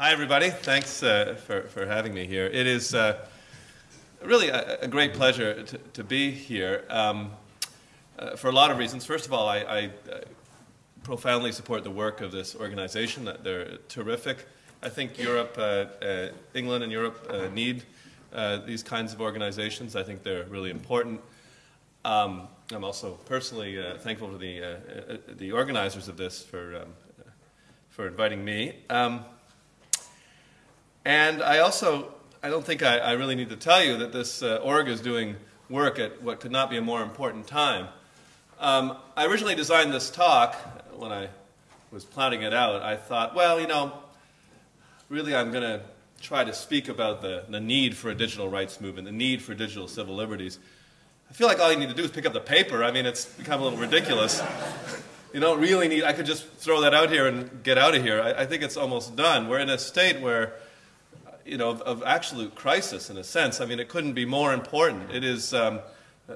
Hi, everybody. Thanks uh, for, for having me here. It is uh, really a, a, great pleasure to, to be here um, uh, for a lot of reasons. First of all, I, I, profoundly support the work of this organization. They're terrific. I think Europe, uh, uh, England and Europe uh, need these kinds of organizations. I think they're really important. Um, I'm also personally thankful to the, the organizers of this for, um, for inviting me. And I also, I don't think I, I, really need to tell you that this uh, org is doing work at what could not be a more important time. Um, I originally designed this talk when I was planning it out. I thought, well, you know, really I'm going to try to speak about the, the need for a digital rights movement, the need for digital civil liberties. I feel like all you need to do is pick up the paper. I mean, it's become a little ridiculous. you don't really need, I could just throw that out here and get out of here. I, I think it's almost done. We're in a state where you know, of, of, absolute crisis in a sense. I mean, it couldn't be more important. It is um,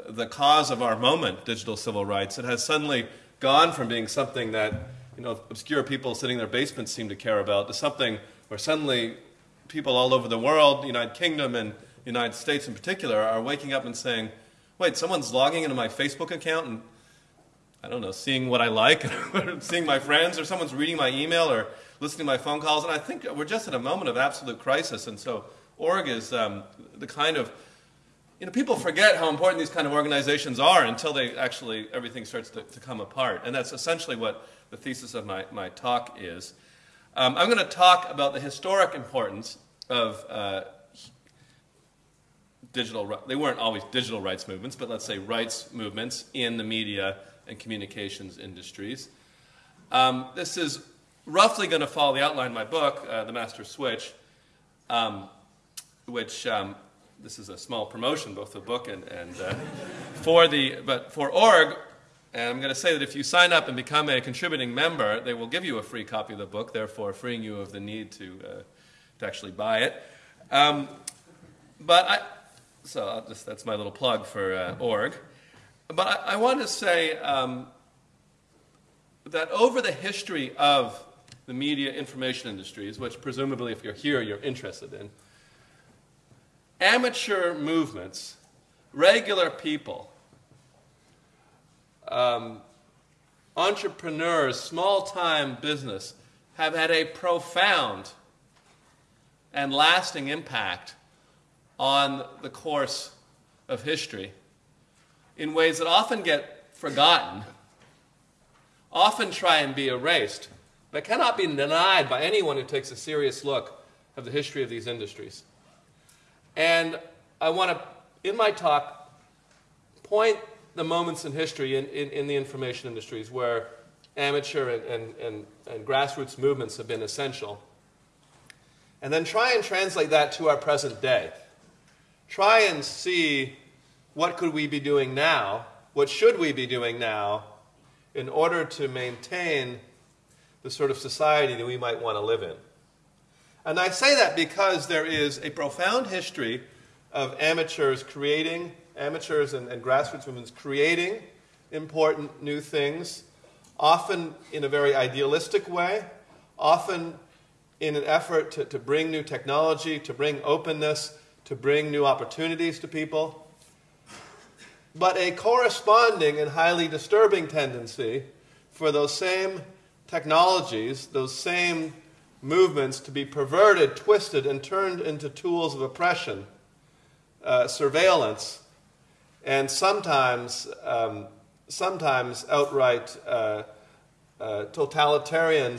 the cause of our moment, digital civil rights. It has suddenly gone from being something that, you know, obscure people sitting in their basements seem to care about to something where suddenly people all over the world, the United Kingdom and United States in particular, are waking up and saying, wait, someone's logging into my Facebook account and, I don't know, seeing what I like, seeing my friends, or someone's reading my email, or listening to my phone calls, and I think we're just in a moment of absolute crisis. And so org is um, the kind of, you know, people forget how important these kind of organizations are until they actually, everything starts to, to come apart. And that's essentially what the thesis of my, my talk is. Um, I'm going to talk about the historic importance of uh, digital, they weren't always digital rights movements, but let's say rights movements in the media and communications industries. Um, this is roughly going to follow the outline of my book, uh, The Master Switch, um, which um, this is a small promotion, both the book and, and uh, for the, but for org, and I'm going to say that if you sign up and become a contributing member, they will give you a free copy of the book, therefore freeing you of the need to, uh, to actually buy it. Um, but I, so just, that's my little plug for uh, org. But I, I want to say um, that over the history of the media information industries, which presumably if you're here you're interested in, amateur movements, regular people, um, entrepreneurs, small-time business have had a profound and lasting impact on the course of history in ways that often get forgotten, often try and be erased but cannot be denied by anyone who takes a serious look at the history of these industries. And I want to, in my talk, point the moments in history in, in, in the information industries where amateur and, and, and, and grassroots movements have been essential. And then try and translate that to our present day. Try and see what could we be doing now, what should we be doing now in order to maintain the sort of society that we might want to live in. And I say that because there is a profound history of amateurs creating, amateurs and, and grassroots movements creating important new things, often in a very idealistic way, often in an effort to, to bring new technology, to bring openness, to bring new opportunities to people. But a corresponding and highly disturbing tendency for those same technologies, those same movements, to be perverted, twisted, and turned into tools of oppression, uh, surveillance, and sometimes, um, sometimes outright uh, uh, totalitarian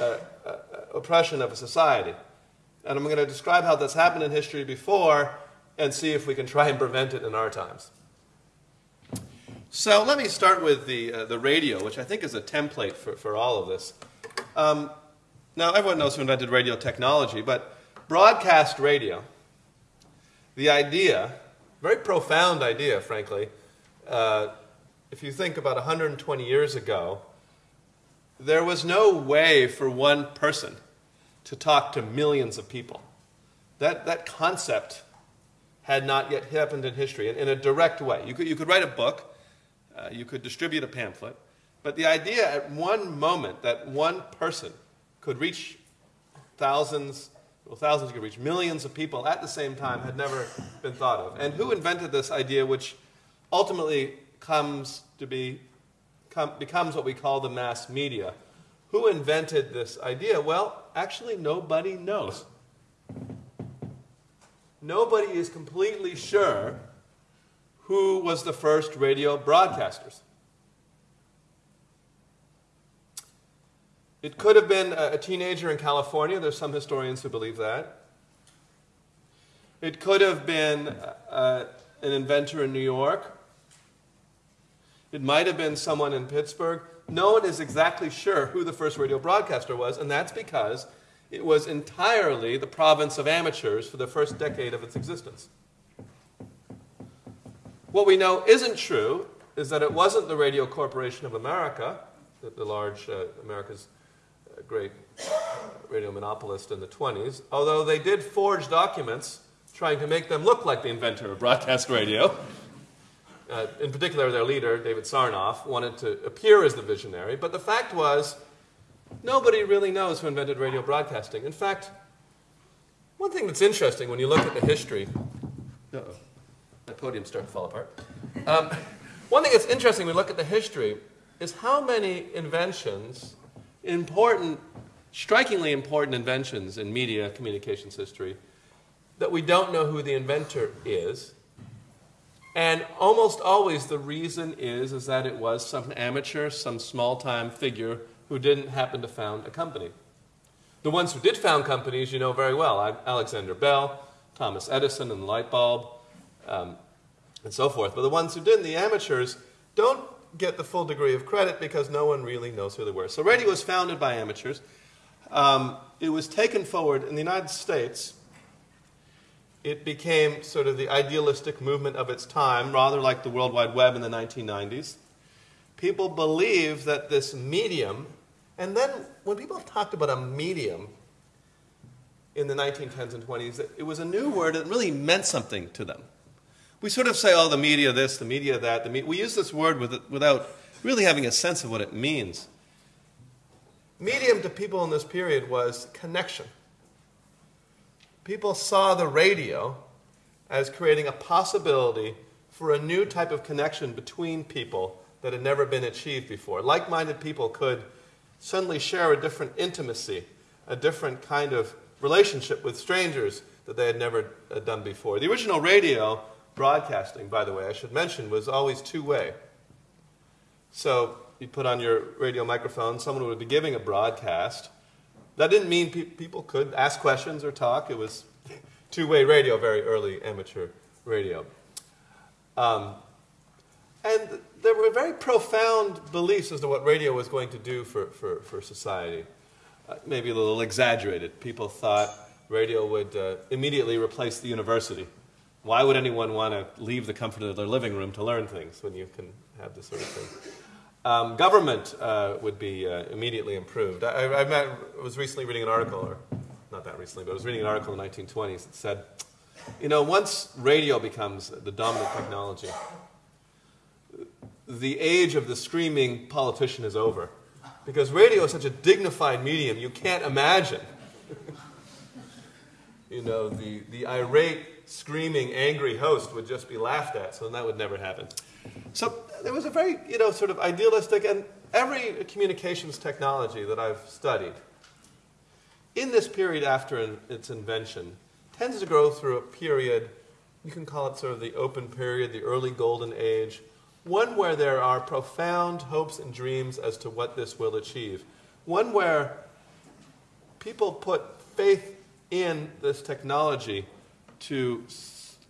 uh, uh, oppression of a society. And I'm going to describe how that's happened in history before and see if we can try and prevent it in our times. So let me start with the, uh, the radio, which I think is a template for, for all of this. Um, now, everyone knows who invented radio technology, but broadcast radio, the idea, very profound idea, frankly, uh, if you think about 120 years ago, there was no way for one person to talk to millions of people. That, that concept had not yet happened in history in, in a direct way. You could, you could write a book uh, you could distribute a pamphlet. But the idea at one moment that one person could reach thousands, well, thousands could reach millions of people at the same time had never been thought of. And who invented this idea, which ultimately comes to be, com, becomes what we call the mass media? Who invented this idea? Well, actually, nobody knows. Nobody is completely sure who was the first radio broadcasters. It could have been a, teenager in California. There's some historians who believe that. It could have been uh, an inventor in New York. It might have been someone in Pittsburgh. No one is exactly sure who the first radio broadcaster was, and that's because it was entirely the province of amateurs for the first decade of its existence. What we know isn't true is that it wasn't the Radio Corporation of America, the, the large uh, America's uh, great radio monopolist in the 20s, although they did forge documents trying to make them look like the inventor of broadcast radio. Uh, in particular, their leader, David Sarnoff, wanted to appear as the visionary, but the fact was, nobody really knows who invented radio broadcasting. In fact, one thing that's interesting when you look at the history. Uh-oh the podium started to fall apart. Um, one thing that's interesting when we look at the history is how many inventions, important, strikingly important inventions in media communications history, that we don't know who the inventor is. And almost always the reason is, is that it was some amateur, some small-time figure who didn't happen to found a company. The ones who did found companies you know very well. Alexander Bell, Thomas Edison and the light bulb, um, and so forth. But the ones who didn't, the amateurs, don't get the full degree of credit because no one really knows who they were. So radio was founded by amateurs. Um, it was taken forward in the United States. It became sort of the idealistic movement of its time, rather like the World Wide Web in the 1990s. People believe that this medium, and then when people talked about a medium in the 1910s and 20s, it was a new word that really meant something to them we sort of say, oh, the media this, the media that. The me we use this word with, without really having a sense of what it means. Medium to people in this period was connection. People saw the radio as creating a possibility for a new type of connection between people that had never been achieved before. Like minded people could suddenly share a different intimacy, a different kind of relationship with strangers that they had never done before. The original radio broadcasting, by the way, I should mention, was always two-way. So you put on your radio microphone, someone would be giving a broadcast. That didn't mean pe people could ask questions or talk. It was two-way radio, very early amateur radio. Um, and there were very profound beliefs as to what radio was going to do for, for, for society. Uh, maybe a little exaggerated. People thought radio would uh, immediately replace the university. Why would anyone want to leave the comfort of their living room to learn things when you can have this sort of thing? Um, government uh, would be uh, immediately improved. I, I, met, was recently reading an article, or not that recently, but I was reading an article in the 1920s that said, you know, once radio becomes the dominant technology, the age of the screaming politician is over. Because radio is such a dignified medium, you can't imagine. you know, the, the irate screaming, angry host would just be laughed at, so that would never happen. So there was a very, you know, sort of idealistic, and every communications technology that I've studied, in this period after its invention, tends to grow through a period, you can call it sort of the open period, the early golden age, one where there are profound hopes and dreams as to what this will achieve, one where people put faith in this technology to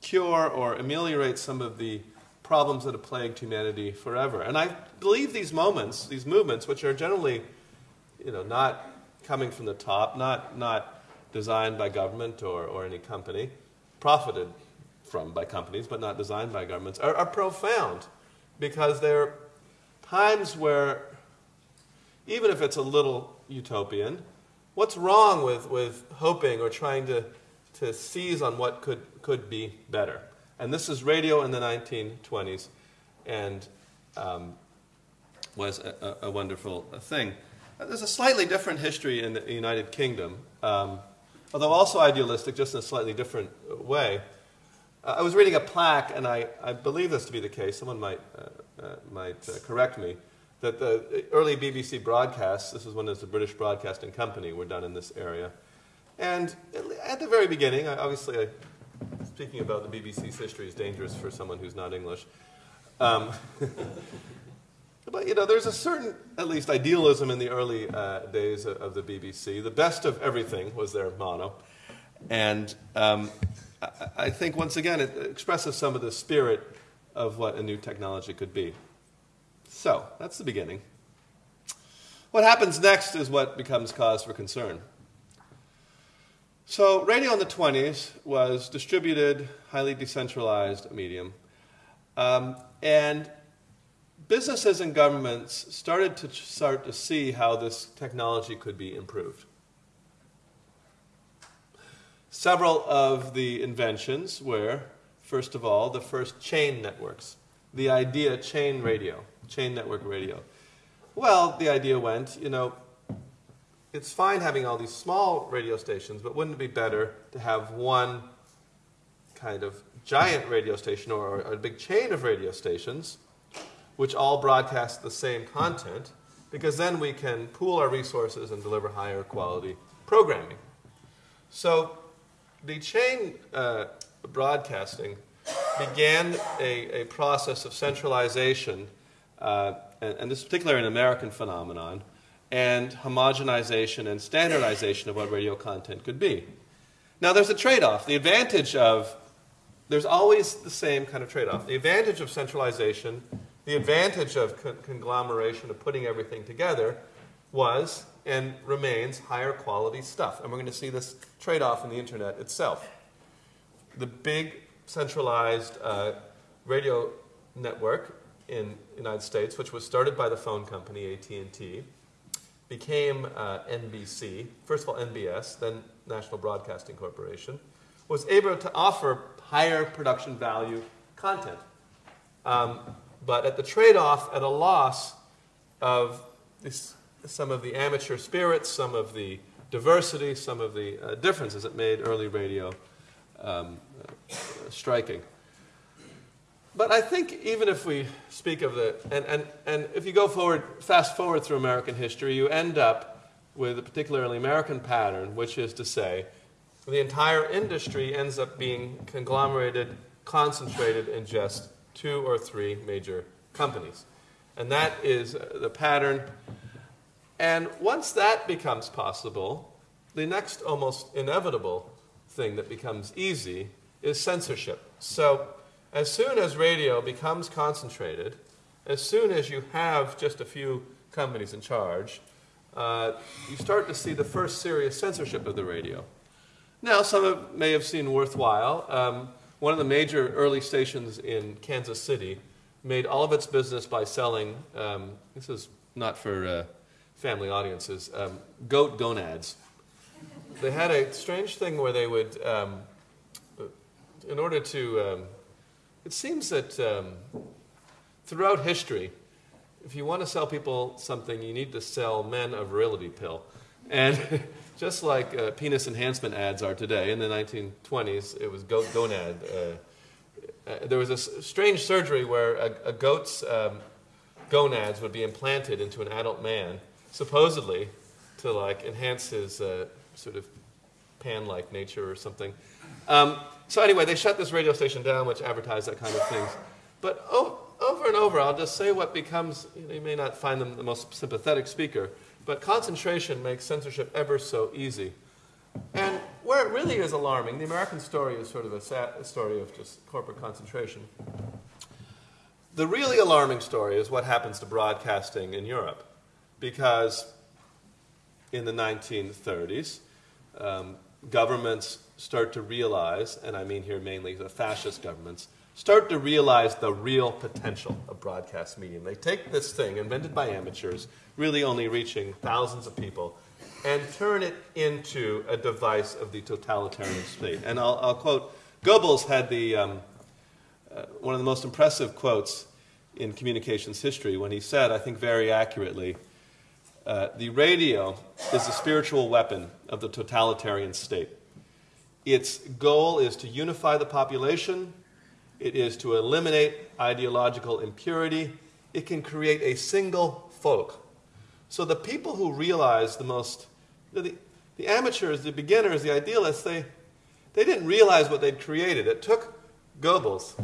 cure or ameliorate some of the problems that have plagued humanity forever. And I believe these moments, these movements, which are generally, you know, not coming from the top, not, not designed by government or, or any company, profited from by companies, but not designed by governments, are, are profound because they're times where, even if it's a little utopian, what's wrong with, with hoping or trying to to seize on what could, could be better. And this is radio in the 1920s and um, was a, a, wonderful thing. There's a slightly different history in the United Kingdom, um, although also idealistic, just in a slightly different way. Uh, I was reading a plaque, and I, I believe this to be the case. Someone might, uh, uh, might uh, correct me. That the early BBC broadcasts, this is when there's the British Broadcasting Company, were done in this area. And at the very beginning, obviously, I, speaking about the BBC's history is dangerous for someone who's not English. Um, but you know, there's a certain, at least, idealism in the early uh, days of, of, the BBC. The best of everything was their motto, and um, I, I think once again it expresses some of the spirit of what a new technology could be. So that's the beginning. What happens next is what becomes cause for concern. So, radio in the 20s was distributed, highly decentralized medium. Um, and businesses and governments started to start to see how this technology could be improved. Several of the inventions were, first of all, the first chain networks. The idea chain radio, chain network radio. Well, the idea went, you know, it's fine having all these small radio stations, but wouldn't it be better to have one kind of giant radio station or, or a big chain of radio stations which all broadcast the same content? Because then we can pool our resources and deliver higher quality programming. So the chain uh, broadcasting began a, a, process of centralization, uh, and, and, this is particularly an American phenomenon, and homogenization and standardization of what radio content could be. Now, there's a trade off. The advantage of, there's always the same kind of trade off. The advantage of centralization, the advantage of con- conglomeration, of putting everything together, was and remains higher quality stuff. And we're going to see this trade off in the internet itself. The big centralized uh, radio network in the United States, which was started by the phone company AT&T, became uh, NBC, first of all NBS, then National Broadcasting Corporation, was able to offer higher production value content. Um, but at the trade off, at a loss of this, some of the amateur spirits, some of the diversity, some of the uh, differences that made early radio um, uh, striking. But I think even if we speak of the, and, and, and if you go forward, fast forward through American history, you end up with a particularly American pattern, which is to say, the entire industry ends up being conglomerated, concentrated in just two or three major companies. And that is uh, the pattern. And once that becomes possible, the next almost inevitable thing that becomes easy is censorship. So as soon as radio becomes concentrated, as soon as you have just a few companies in charge, uh, you start to see the first serious censorship of the radio. Now, some of, may have seen worthwhile. Um, one of the major early stations in Kansas City made all of its business by selling, um, this is not for uh, family audiences, um, goat gonads. They had a strange thing where they would, um, in order to um, it seems that um, throughout history, if you want to sell people something, you need to sell men a virility pill. And just like uh, penis enhancement ads are today, in the 1920s, it was goat gonad. Uh, uh, there was a strange surgery where a, a goat's um, gonads would be implanted into an adult man, supposedly to like enhance his uh, sort of pan-like nature or something. Um, so anyway, they shut this radio station down, which advertised that kind of things. But oh, over and over, I'll just say what becomes, you, know, you may not find them the most sympathetic speaker, but concentration makes censorship ever so easy. And where it really is alarming, the American story is sort of a, sad, a story of just corporate concentration. The really alarming story is what happens to broadcasting in Europe. Because in the 1930s, um, governments start to realize, and I mean here mainly the fascist governments, start to realize the real potential of broadcast medium. They take this thing, invented by amateurs, really only reaching thousands of people, and turn it into a device of the totalitarian state. And I'll, I'll quote Goebbels had the, um, uh, one of the most impressive quotes in communications history when he said, I think very accurately, uh, the radio is the spiritual weapon of the totalitarian state. Its goal is to unify the population, it is to eliminate ideological impurity, it can create a single folk. So the people who realize the most, the, the amateurs, the beginners, the idealists, they, they didn't realize what they'd created. It took Goebbels,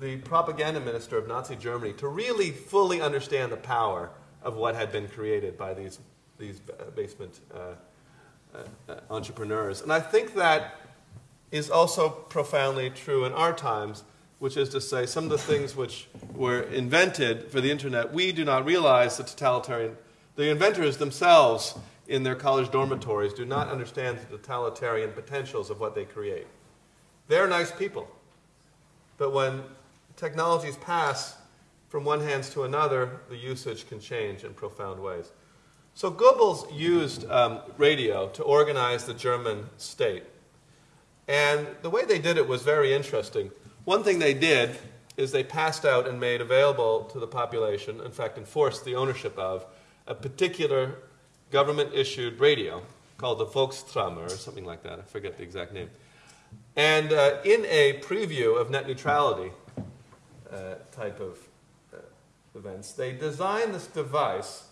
the propaganda minister of Nazi Germany, to really fully understand the power of what had been created by these, these basement uh, uh, uh, entrepreneurs. And I think that is also profoundly true in our times, which is to say, some of the things which were invented for the internet, we do not realize the totalitarian, the inventors themselves in their college dormitories do not understand the totalitarian potentials of what they create. They're nice people. But when technologies pass from one hands to another, the usage can change in profound ways. So Goebbels used um, radio to organize the German state. And the way they did it was very interesting. One thing they did is they passed out and made available to the population, in fact, enforced the ownership of, a particular government issued radio called the Volkstramme or something like that. I forget the exact name. And uh, in a preview of net neutrality uh, type of uh, events, they designed this device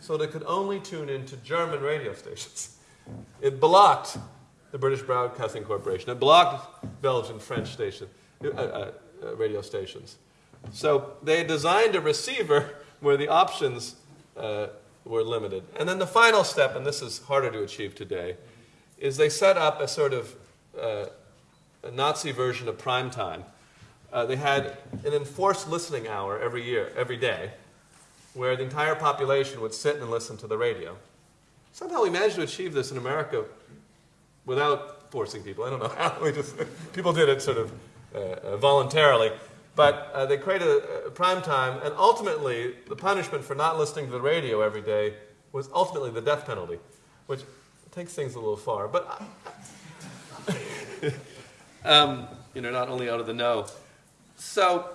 so that it could only tune into German radio stations. It blocked the British Broadcasting Corporation. It blocked Belgian, French station, uh, uh, uh, radio stations. So they designed a receiver where the options were limited. And then the final step, and this is harder to achieve today, is they set up a sort of uh, a Nazi version of prime time. Uh, they had an enforced listening hour every year, every day, where the entire population would sit and listen to the radio. Somehow we managed to achieve this in America without forcing people. I don't know how. We just, people did it sort of uh, uh voluntarily. But uh, they created a, a prime time, and ultimately, the punishment for not listening to the radio every day was ultimately the death penalty, which takes things a little far. But um, you know, not only out of the know. So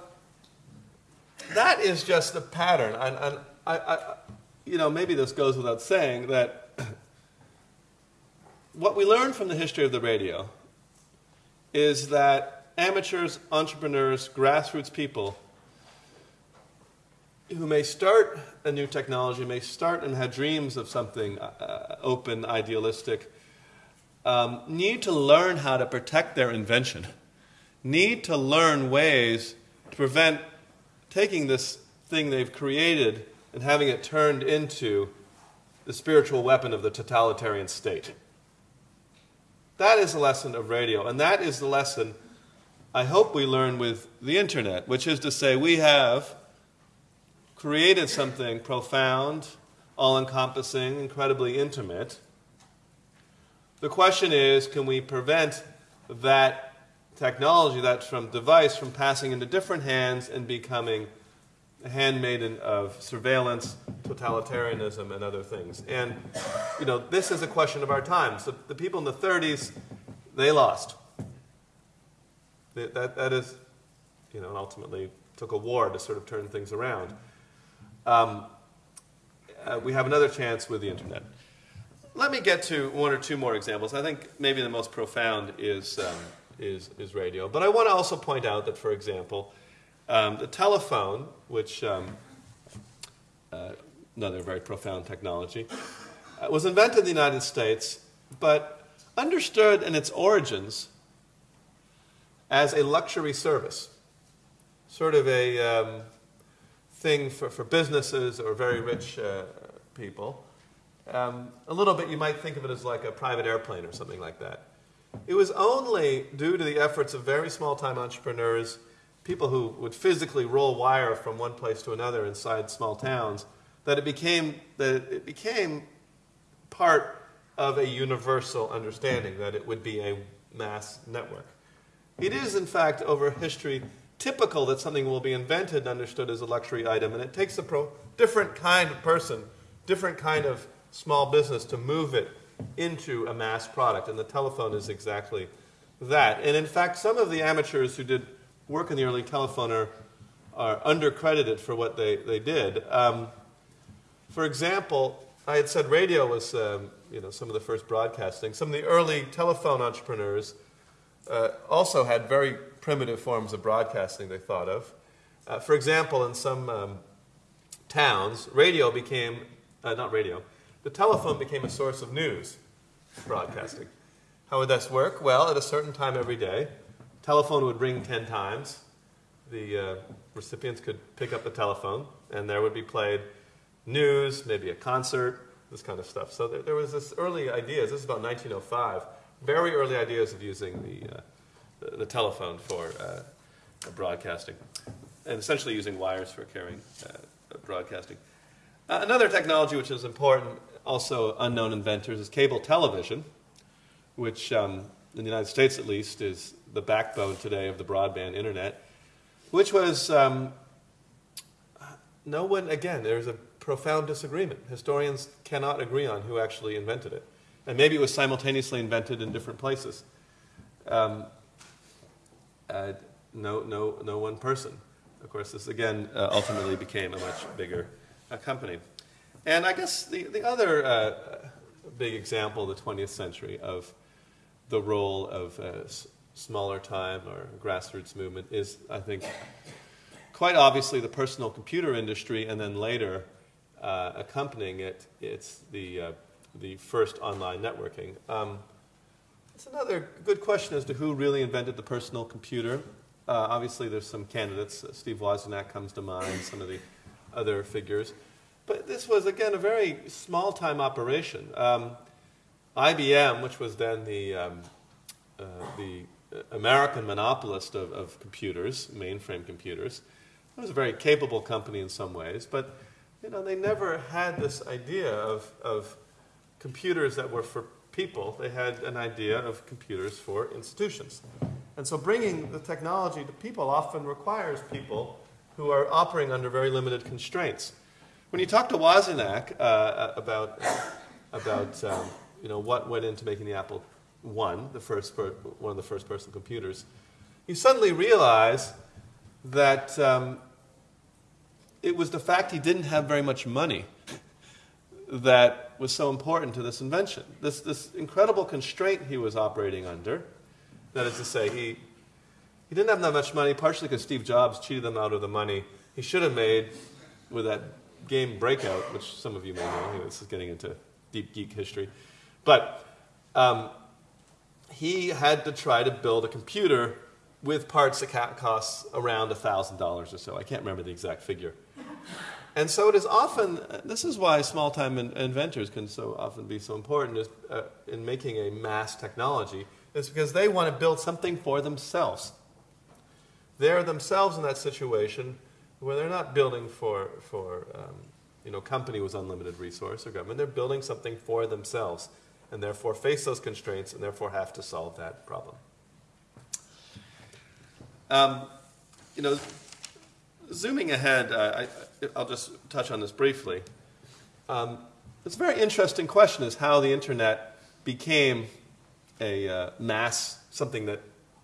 that is just the pattern, and, and I, I, you know, maybe this goes without saying that what we learn from the history of the radio is that amateurs, entrepreneurs, grassroots people who may start a new technology, may start and have dreams of something uh, uh, open, idealistic, um, need to learn how to protect their invention, need to learn ways to prevent taking this thing they've created and having it turned into the spiritual weapon of the totalitarian state. That is the lesson of radio, and that is the lesson I hope we learn with the internet, which is to say, we have created something profound, all encompassing, incredibly intimate. The question is can we prevent that technology, that from device, from passing into different hands and becoming handmaiden of surveillance, totalitarianism, and other things? And, you know, this is a question of our time. So the people in the 30s, they lost. That, that is, you know, ultimately took a war to sort of turn things around. Um, uh, we have another chance with the internet. Let me get to one or two more examples. I think maybe the most profound is, um, is, is radio. But I want to also point out that, for example, um, the telephone, which um, uh, another very profound technology, uh, was invented in the United States, but understood in its origins as a luxury service, sort of a um, thing for, for businesses or very rich uh, people. Um, a little bit, you might think of it as like a private airplane or something like that. It was only due to the efforts of very small time entrepreneurs, people who would physically roll wire from one place to another inside small towns, that it became, that it became part of a universal understanding that it would be a mass network. It is, in fact, over history typical that something will be invented and understood as a luxury item, and it takes a pro- different kind of person, different kind of small business to move it into a mass product, and the telephone is exactly that. And in fact, some of the amateurs who did work in the early telephone are, are undercredited for what they, they did. Um, For example, I had said radio was um, you know, some of the first broadcasting. Some of the early telephone entrepreneurs uh, also had very primitive forms of broadcasting they thought of. Uh, for example, in some um, towns, radio became, uh, not radio, the telephone became a source of news broadcasting. How would this work? Well, at a certain time every day, telephone would ring 10 times. The uh, recipients could pick up the telephone, and there would be played news, maybe a concert, this kind of stuff. So there, there was this early ideas. This is about 1905. Very early ideas of using the, uh, the, the, telephone for uh, broadcasting, and essentially using wires for carrying uh, broadcasting. Uh, another technology which is important, also unknown inventors, is cable television, which um, in the United States at least is the backbone today of the broadband internet, which was um, no one, again, there's a profound disagreement. Historians cannot agree on who actually invented it. And maybe it was simultaneously invented in different places. Um, uh, no, no, no one person. Of course, this again uh, ultimately became a much bigger uh, company. And I guess the, the other uh, big example of the 20th century of the role of uh, smaller time or grassroots movement is, I think, quite obviously the personal computer industry, and then later uh, accompanying it, it's the, uh, the first online networking. Um, it's another good question as to who really invented the personal computer. Uh, obviously, there's some candidates. Uh, Steve Wozniak comes to mind, some of the other figures. But this was, again, a very small time operation. Um, IBM, which was then the, um, uh, the American monopolist of, of computers, mainframe computers, it was a very capable company in some ways, but you know, they never had this idea of, of computers that were for people. They had an idea of computers for institutions. And so bringing the technology to people often requires people who are operating under very limited constraints. When you talk to Wozniak uh, about, about um, you know, what went into making the Apple I, the first one of the first personal computers, you suddenly realize that um, it was the fact he didn't have very much money that was so important to this invention. This, this incredible constraint he was operating under, that is to say, he, he didn't have that much money, partially because Steve Jobs cheated him out of the money he should have made with that game Breakout, which some of you may know. This is getting into deep geek history. But um, he had to try to build a computer with parts that cost around $1,000 or so. I can't remember the exact figure. And so it is often, this is why small time in, inventors can so often be so important is, uh, in making a mass technology, is because they want to build something for themselves. They're themselves in that situation where they're not building for, for um, you know, company with unlimited resource or government. They're building something for themselves and therefore face those constraints and therefore have to solve that problem. Um, you know, zooming ahead, uh, I, will just touch on this briefly. Um, it's a very interesting question is how the internet became a uh, mass, something that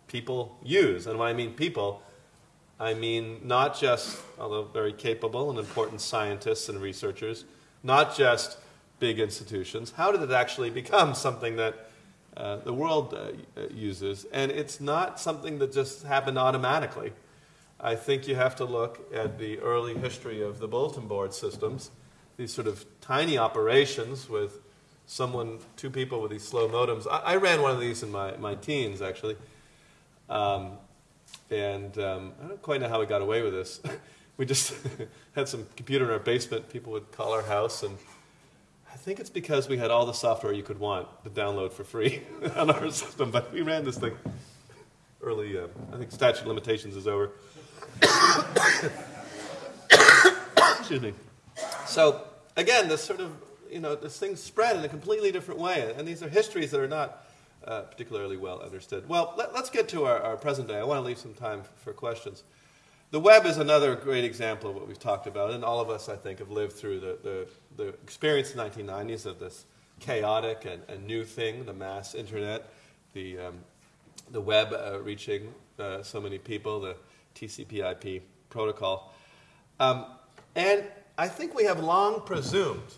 people use. And when I mean people, I mean not just, although very capable and important scientists and researchers, not just big institutions. How did it actually become something that uh, the world uh, uses? And it's not something that just happened automatically. I think you have to look at the early history of the bulletin board systems, these sort of tiny operations with someone, two people with these slow modems. I, I ran one of these in my, my teens, actually. Um, and um, I don't quite know how we got away with this. we just had some computer in our basement. People would call our house, and think it's because we had all the software you could want to download for free on our system. But we ran this thing early. Uh, I think statute limitations is over. Excuse me. So again, this sort of you know this thing spread in a completely different way, and these are histories that are not uh, particularly well understood. Well, let, us get to our, our, present day. I want to leave some time for questions. The web is another great example of what we've talked about, and all of us, I think, have lived through the, the, the experience in the 1990s of this chaotic and, and, new thing, the mass internet, the, um, the web uh, reaching uh, so many people, the TCP/IP protocol. Um, and I think we have long presumed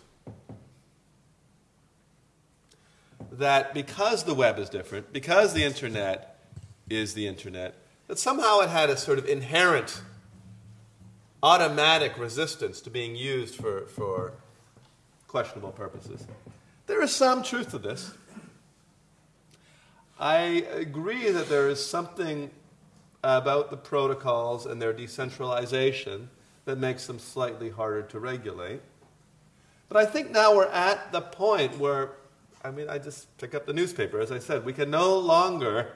that because the web is different, because the internet is the internet, that somehow it had a sort of inherent automatic resistance to being used for, for questionable purposes. There is some truth to this. I agree that there is something about the protocols and their decentralization that makes them slightly harder to regulate. But I think now we're at the point where, I mean, I just pick up the newspaper, as I said, we can no longer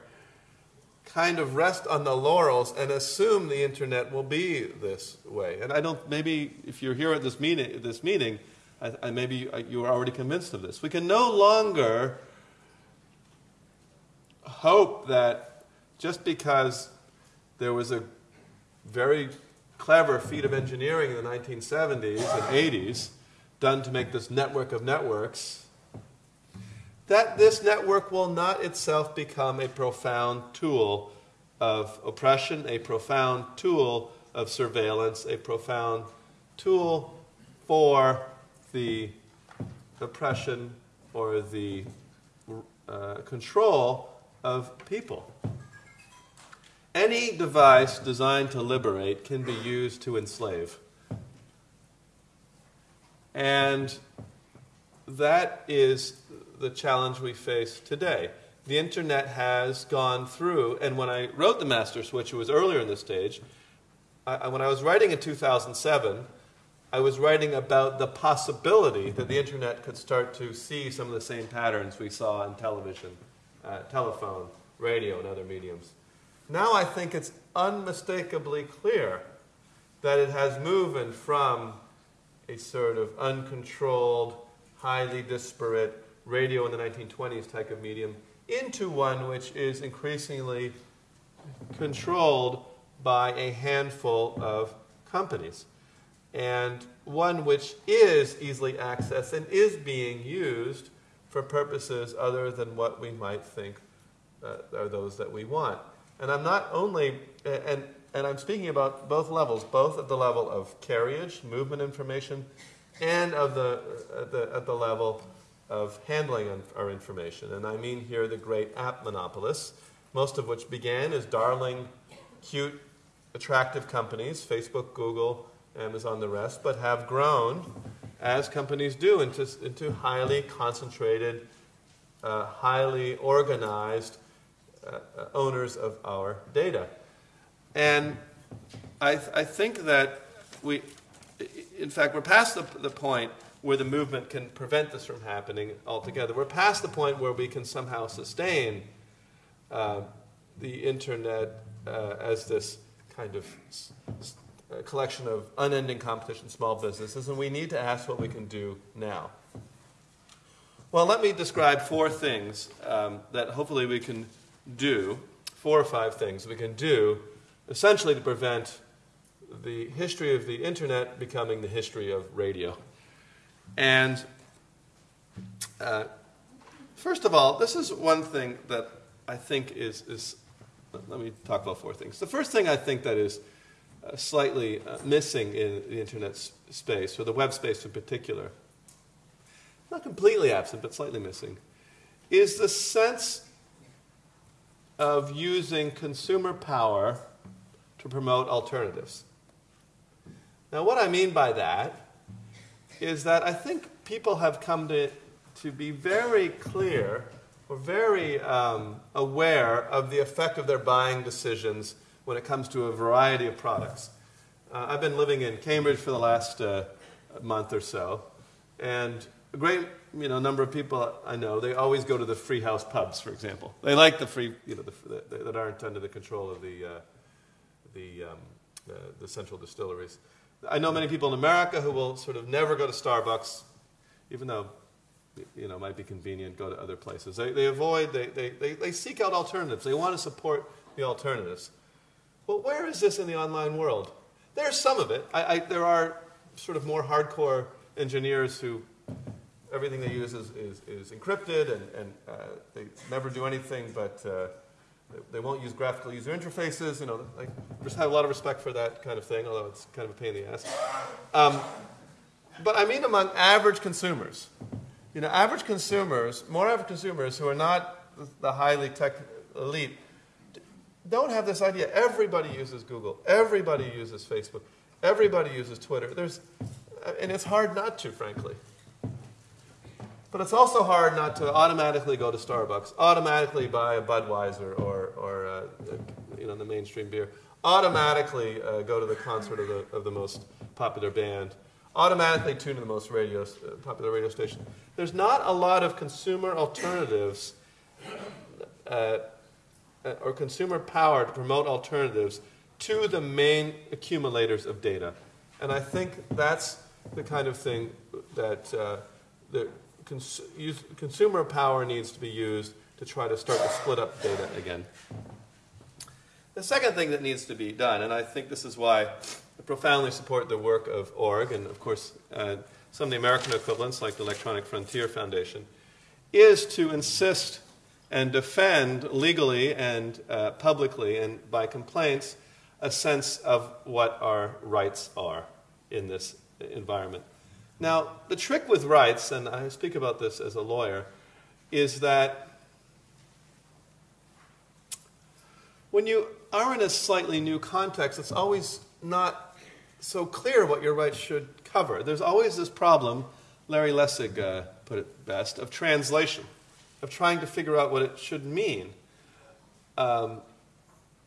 kind of rest on the laurels and assume the internet will be this way. And I don't, maybe if you're here at this meeting, this meeting I, I maybe you are already convinced of this. We can no longer hope that just because there was a very clever feat of engineering in the 1970s and 80s done to make this network of networks, that this network will not itself become a profound tool of oppression, a profound tool of surveillance, a profound tool for the oppression or the uh, control of people. Any device designed to liberate can be used to enslave. And that is the challenge we face today. The internet has gone through, and when I wrote the master switch, it was earlier in the stage. I, when I was writing in 2007, I was writing about the possibility that the internet could start to see some of the same patterns we saw in television, uh, telephone, radio, and other mediums. Now I think it's unmistakably clear that it has moved from a sort of uncontrolled, highly disparate radio in the 1920s type of medium into one which is increasingly controlled by a handful of companies. And one which is easily accessed and is being used for purposes other than what we might think uh, are those that we want. And I'm not only, and, and I'm speaking about both levels, both at the level of carriage, movement information, and of the, at, the, at the level of handling our information. And I mean here the great app monopolists, most of which began as darling, cute, attractive companies, Facebook, Google, Amazon, the rest, but have grown, as companies do, into, into highly concentrated, uh, highly organized uh, owners of our data. And I, th- I think that we, in fact, we're past the, the point where the movement can prevent this from happening altogether. We're past the point where we can somehow sustain uh, the internet uh, as this kind of s- collection of unending competition small businesses, and we need to ask what we can do now. Well, let me describe four things um, that hopefully we can do, four or five things we can do, essentially to prevent the history of the internet becoming the history of radio. And uh, first of all, this is one thing that I think is, is, let me talk about four things. The first thing I think that is uh, slightly uh, missing in the internet space, or the web space in particular, not completely absent, but slightly missing, is the sense of using consumer power to promote alternatives. Now, what I mean by that is that I think people have come to, to be very clear or very um, aware of the effect of their buying decisions when it comes to a variety of products. Uh, I've been living in Cambridge for the last uh, month or so, and a great you know, number of people I know, they always go to the free house pubs, for example. They like the free, you know, the, the, that aren't under the control of the, uh, the, um, uh, the central distilleries. I know many people in America who will sort of never go to Starbucks, even though, you know, might be convenient, go to other places. They, they avoid, they, they, they, they seek out alternatives. They want to support the alternatives. Well, where is this in the online world? There's some of it. I, I, there are sort of more hardcore engineers who everything they use is, is, is encrypted and, and uh, they never do anything but uh, they won't use graphical user interfaces. You know, I just have a lot of respect for that kind of thing, although it's kind of a pain in the ass. Um, but I mean among average consumers. You know, average consumers, more average consumers who are not the highly tech elite, don't have this idea. Everybody uses Google. Everybody uses Facebook. Everybody uses Twitter. There's, and it's hard not to, frankly. But it's also hard not to automatically go to Starbucks, automatically buy a Budweiser or, or uh, you know, the mainstream beer, automatically uh, go to the concert of the, of the most popular band, automatically tune to the most radio, uh, popular radio station. There's not a lot of consumer alternatives uh, uh, or consumer power to promote alternatives to the main accumulators of data. And I think that's the kind of thing that uh, the cons use, consumer power needs to be used to try to start to split up data again. The second thing that needs to be done, and I think this is why I profoundly support the work of ORG and, of course, uh, some of the American equivalents like the Electronic Frontier Foundation, is to insist and defend legally and uh, publicly and by complaints a sense of what our rights are in this environment. Now, the trick with rights, and I speak about this as a lawyer, is that when you are in a slightly new context, it's always not so clear what your rights should cover. There's always this problem, Larry Lessig uh, put it best, of translation of trying to figure out what it should mean. Um,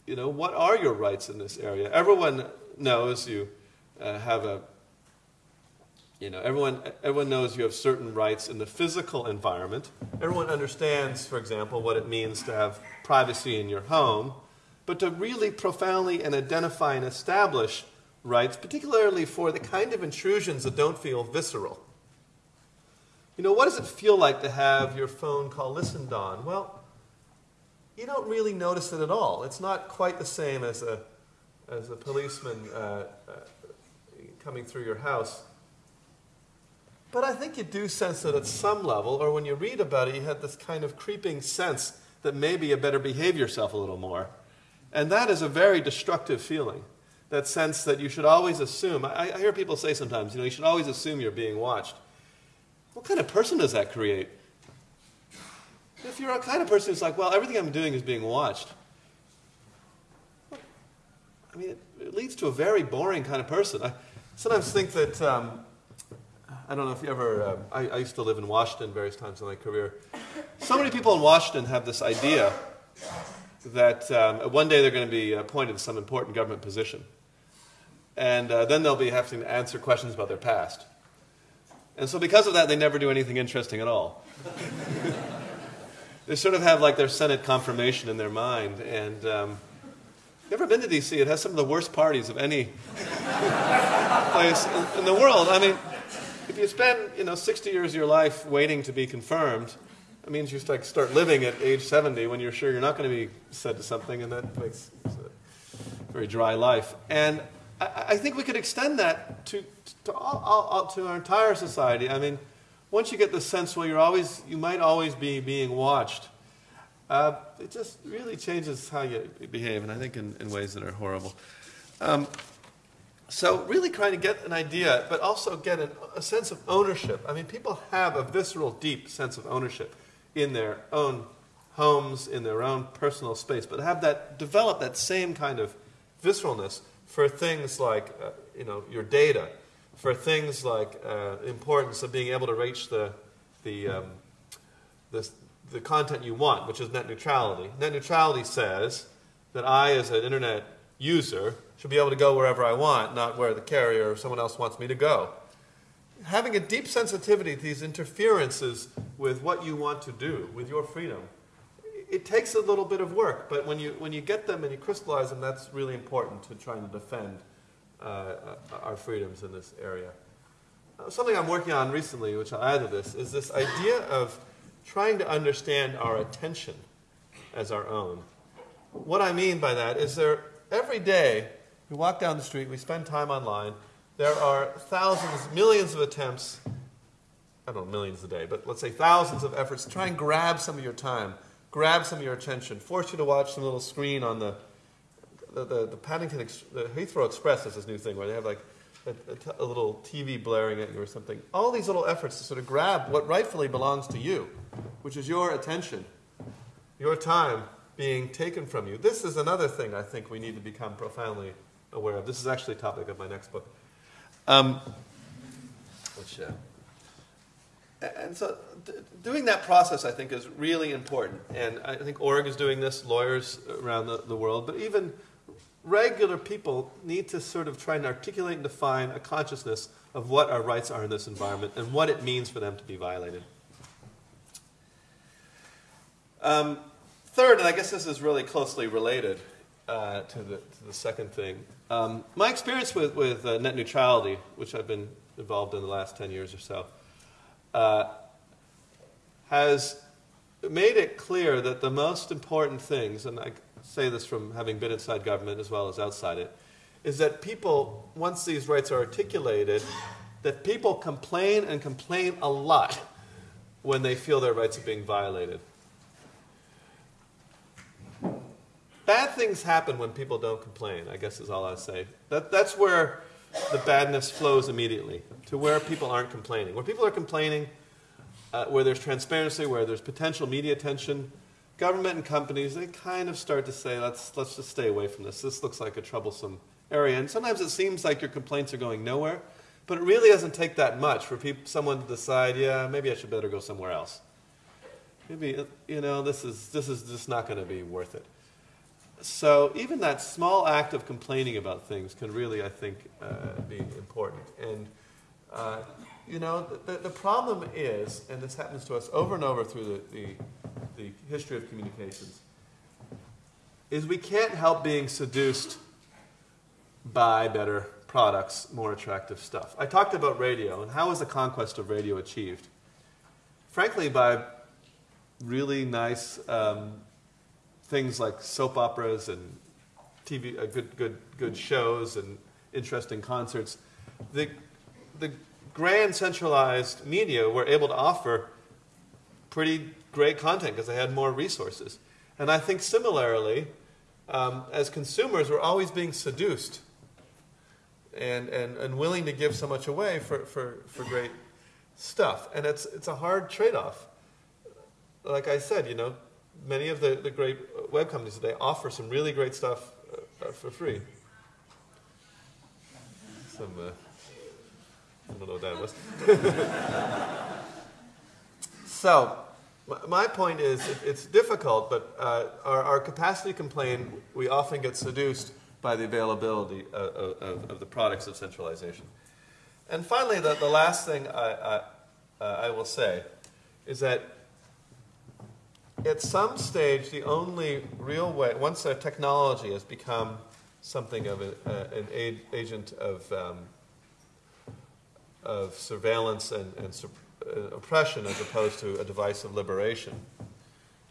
you know, what are your rights in this area? Everyone knows you uh, have a, you know, everyone, everyone knows you have certain rights in the physical environment. Everyone understands, for example, what it means to have privacy in your home. But to really profoundly and identify and establish rights, particularly for the kind of intrusions that don't feel visceral, you know, what does it feel like to have your phone call listened on? Well, you don't really notice it at all. It's not quite the same as a, as a policeman uh, uh, coming through your house. But I think you do sense it at some level, or when you read about it, you have this kind of creeping sense that maybe you better behave yourself a little more. And that is a very destructive feeling. That sense that you should always assume. I, I hear people say sometimes, you know, you should always assume you're being watched. What kind of person does that create? If you're a kind of person who's like, well, everything I'm doing is being watched, I mean, it, it leads to a very boring kind of person. I sometimes think that, um, I don't know if you ever, uh, I, I used to live in Washington various times in my career. So many people in Washington have this idea that um, one day they're going to be appointed to some important government position. And uh, then they'll be having to answer questions about their past. And so because of that, they never do anything interesting at all. they sort of have like their Senate confirmation in their mind. And um, you ever been to D.C.? It has some of the worst parties of any place in, in, the world. I mean, if you spend, you know, 60 years of your life waiting to be confirmed, it means you start, start living at age 70 when you're sure you're not going to be said to something, and that makes a very dry life. And I, I think we could extend that to to, all, all, to our entire society. I mean, once you get the sense, well, you're always, you might always be being watched, uh, it just really changes how you behave, and I think in, in ways that are horrible. Um, so, really trying to get an idea, but also get an, a sense of ownership. I mean, people have a visceral, deep sense of ownership in their own homes, in their own personal space, but have that develop that same kind of visceralness for things like, uh, you know, your data for things like uh, importance of being able to reach the, the, um, the, the content you want, which is net neutrality. Net neutrality says that I, as an internet user, should be able to go wherever I want, not where the carrier or someone else wants me to go. Having a deep sensitivity to these interferences with what you want to do, with your freedom, it takes a little bit of work, but when you, when you get them and you crystallize them, that's really important to trying to defend uh, our freedoms in this area. Uh, something I'm working on recently, which I'll add to this, is this idea of trying to understand our attention as our own. What I mean by that is there, every day, we walk down the street, we spend time online, there are thousands, millions of attempts, I don't know, millions a day, but let's say thousands of efforts to try and grab some of your time, grab some of your attention, force you to watch some little screen on the the, the, the Paddington, the Heathrow Express is this new thing where they have like a, a little TV blaring at you or something. All these little efforts to sort of grab what rightfully belongs to you, which is your attention, your time being taken from you. This is another thing I think we need to become profoundly aware of. This is actually a topic of my next book. Um, which, uh, and so d- doing that process, I think, is really important. And I think Org is doing this, lawyers around the, the world, but even regular people need to sort of try and articulate and define a consciousness of what our rights are in this environment and what it means for them to be violated. Um, third, and I guess this is really closely related uh, to, the, to the second thing, um, my experience with, with uh, net neutrality, which I've been involved in the last 10 years or so, uh, has made it clear that the most important things, and I say this from having been inside government as well as outside it, is that people, once these rights are articulated, that people complain and complain a lot when they feel their rights are being violated. Bad things happen when people don't complain, I guess is all I say. That, that's where the badness flows immediately, to where people aren't complaining. Where people are complaining, uh, where there's transparency, where there's potential media attention, government and companies, they kind of start to say, let's, let's just stay away from this. This looks like a troublesome area. And sometimes it seems like your complaints are going nowhere, but it really doesn't take that much for someone to decide, yeah, maybe I should better go somewhere else. Maybe, you know, this is, this is just not going to be worth it. So even that small act of complaining about things can really, I think, uh, be important. And, uh, you know, the, the problem is, and this happens to us over and over through the, the, the history of communications, is we can't help being seduced by better products, more attractive stuff. I talked about radio, and how was the conquest of radio achieved? Frankly, by really nice um, things like soap operas and TV, uh, good, good, good shows and interesting concerts. The, the grand centralized media were able to offer pretty great content because they had more resources. And I think similarly, um, as consumers, we're always being seduced and, and, and willing to give so much away for, for, for great stuff. And it's, it's a hard trade off. Like I said, you know, many of the, the great web companies today offer some really great stuff uh, uh, for free. Some, uh, I don't know what that was. so, my point is it's difficult, but uh, our, our, capacity complain, we often get seduced by the availability of, of, of the products of centralization. And finally, the, the last thing I, I, uh, I will say is that at some stage, the only real way, once a technology has become something of a, an agent of, um, of surveillance and, and su- uh, oppression as opposed to a device of liberation,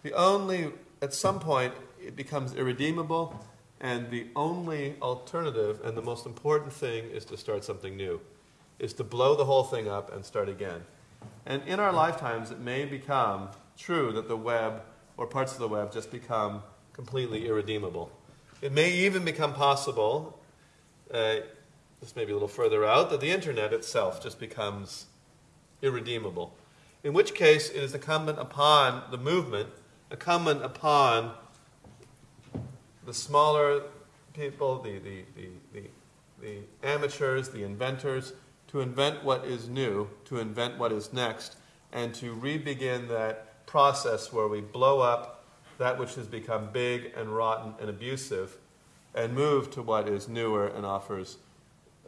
the only, at some point, it becomes irredeemable, and the only alternative and the most important thing is to start something new, is to blow the whole thing up and start again. And in our lifetimes, it may become true that the web or parts of the web just become completely irredeemable. It may even become possible, uh, this may be a little further out, that the internet itself just becomes irredeemable. In which case, it is incumbent upon the movement, incumbent upon the smaller people, the, the, the, the, the amateurs, the inventors, to invent what is new, to invent what is next, and to re-begin that process where we blow up that which has become big and rotten and abusive and move to what is newer and offers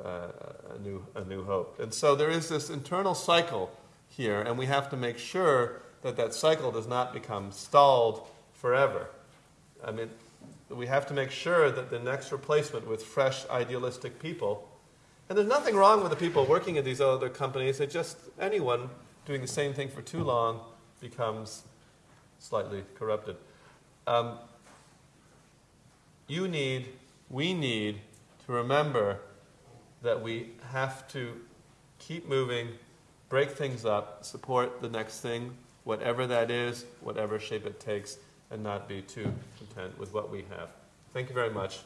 uh, a, new, a new hope. And so there is this internal cycle here, and we have to make sure that that cycle does not become stalled forever. I mean, we have to make sure that the next replacement with fresh, idealistic people and there's nothing wrong with the people working at these other companies. It's just anyone doing the same thing for too long becomes slightly corrupted. Um, you need, we need to remember that we have to keep moving, break things up, support the next thing, whatever that is, whatever shape it takes, and not be too content with what we have. Thank you very much.